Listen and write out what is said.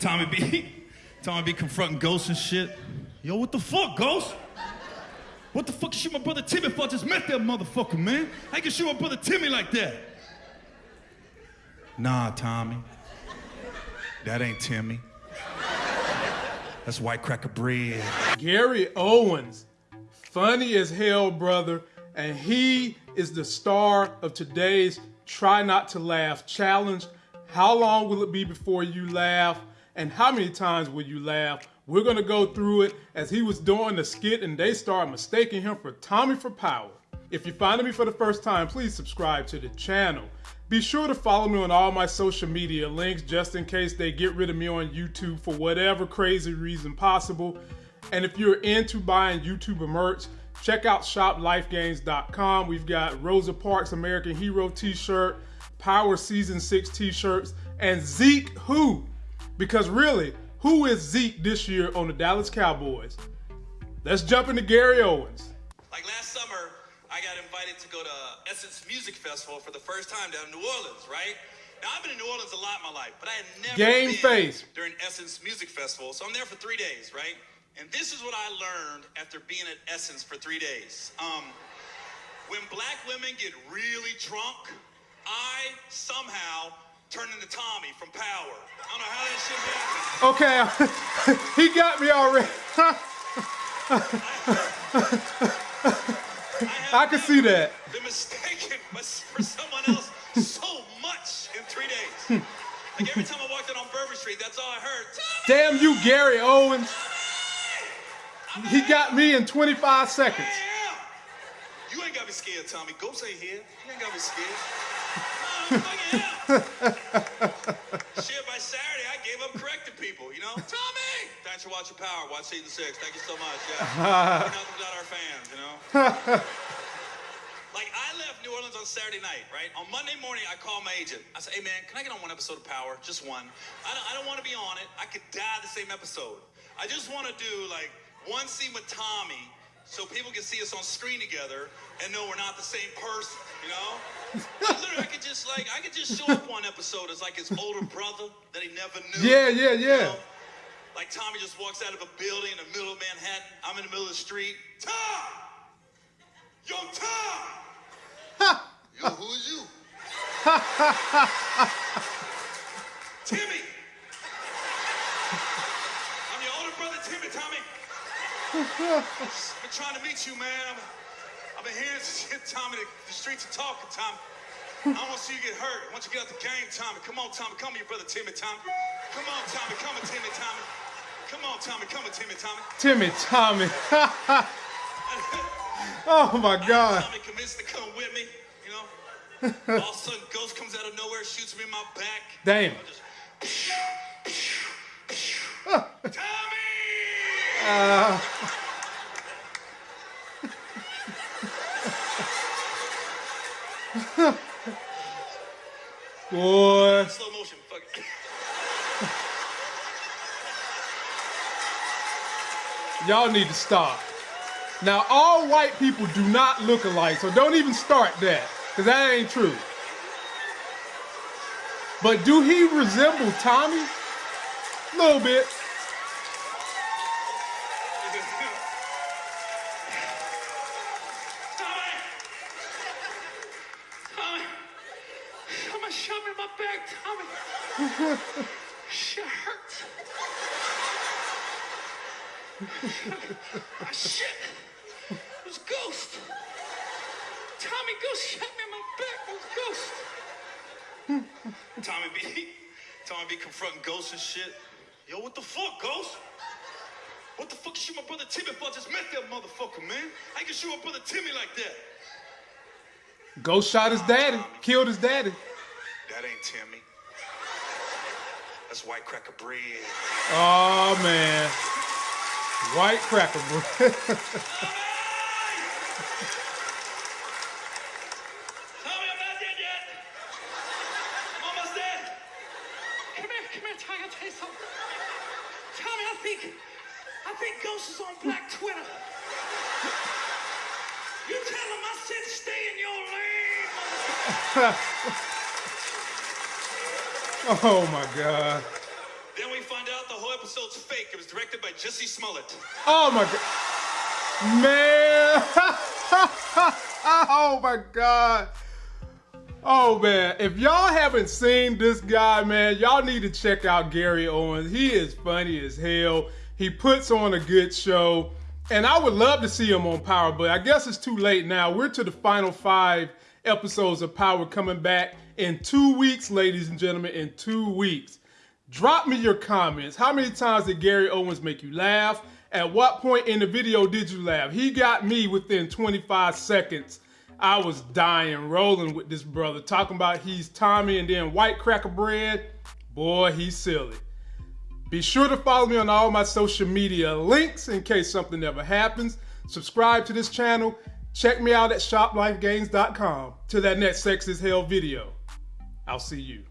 Tommy B. Tommy B confronting ghosts and shit. Yo, what the fuck, ghost? What the fuck you shoot my brother Timmy for? I just met that motherfucker, man. How you can shoot my brother Timmy like that? Nah, Tommy. That ain't Timmy. That's white cracker bread. Gary Owens, funny as hell, brother, and he is the star of today's Try Not to Laugh challenge. How long will it be before you laugh? And how many times will you laugh? We're gonna go through it as he was doing the skit and they start mistaking him for Tommy for Power. If you're finding me for the first time, please subscribe to the channel. Be sure to follow me on all my social media links just in case they get rid of me on YouTube for whatever crazy reason possible. And if you're into buying YouTuber merch, check out shoplifegames.com. We've got Rosa Parks American Hero t-shirt, Power Season 6 t-shirts, and Zeke Who. Because really, who is Zeke this year on the Dallas Cowboys? Let's jump into Gary Owens. Like last summer, I got invited to go to Essence Music Festival for the first time down in New Orleans, right? Now I've been in New Orleans a lot in my life, but I had never Game been face. during Essence Music Festival. So I'm there for three days, right? And this is what I learned after being at Essence for three days. Um, when black women get really drunk, I somehow turn into Tommy from Power. I don't know how that shit happened. Okay, he got me already. I can see that. Been mistaken for someone else so much in three days. Like every time I walked in on Bourbon Street, that's all I heard. Damn you, Gary Owens. He got me in 25 seconds. You ain't got me scared, Tommy. Ghost ain't here. You ain't got me scared. No, fucking hell. Shit, by Saturday, I gave up correcting people, you know? Tommy! Thanks for watching Power. Watch Season 6. Thank you so much. Yeah. We're nothing without our fans, you know? Like I left New Orleans on Saturday night, right? On Monday morning, I called my agent. I said, "Hey man, can I get on one episode of Power? Just one. I don't, I don't want to be on it. I could die the same episode. I just want to do like one scene with Tommy, so people can see us on screen together and know we're not the same person. You know? I could just like I could just show up one episode as like his older brother that he never knew. Yeah, yeah, you yeah. know? Like Tommy just walks out of a building in the middle of Manhattan. I'm in the middle of the street. Tom! Yo, Tom! Yo, who's you? Timmy! I'm your older brother, Timmy, Tommy. Been trying to meet you, man. I've, I've been hearing some shit, Tommy. The, the streets are talking, Tommy. I don't want to see you get hurt. I want you to get out the game, Tommy. Come on, Tommy. Come here, brother Timmy, Tommy. Come on, Tommy. Come on, Timmy, Tommy. Come on, Tommy. Come on, Timmy, Tommy. Timmy Tommy. oh my God. Tommy convinced to come with me, you know? All of a sudden, Ghost comes out of nowhere, shoots me in my back. Damn. Uh, boy. Slow motion, fuck it. Y'all need to stop. Now, all white people do not look alike, so don't even start that, because that ain't true. But do he resemble Tommy? A little bit. Tommy! Tommy! Tommy shot me in my back, Tommy. Shit hurts. shit. It was Ghost. Tommy Ghost shot me in my back. It was Ghost. Tommy B. Tommy B confronting ghosts and shit. Yo, what the fuck, Ghost? What the fuck you shoot my brother Timmy for? I just met that motherfucker, man. You can shoot my brother Timmy like that? Ghost shot his daddy, killed his daddy. That ain't Timmy. That's white cracker bread. Oh man. White cracker bread. Tommy, I'm not dead yet. I'm almost dead. Come here, come here, Tommy. I'll tell you something. Tommy, I think, I think Ghost is on Black Twitter. You tell him I said stay in your lane. oh my god. Then we find out the whole episode's fake. It was directed by Jussie Smollett. Oh my god. Man. oh my god. Oh man, if y'all haven't seen this guy, man, y'all need to check out Gary Owens. He is funny as hell. He puts on a good show. And I would love to see him on Power, but I guess it's too late now. We're to the final five episodes of Power coming back in two weeks, ladies and gentlemen, in two weeks. Drop me your comments. How many times did Gary Owens make you laugh? At what point in the video did you laugh? He got me within 25 seconds. I was dying, rolling with this brother, talking about he's Tommy and then white cracker bread. Boy, he's silly. Be sure to follow me on all my social media links in case something ever happens. Subscribe to this channel. Check me out at shoplifegames.com. Till that next sex is hell video. I'll see you.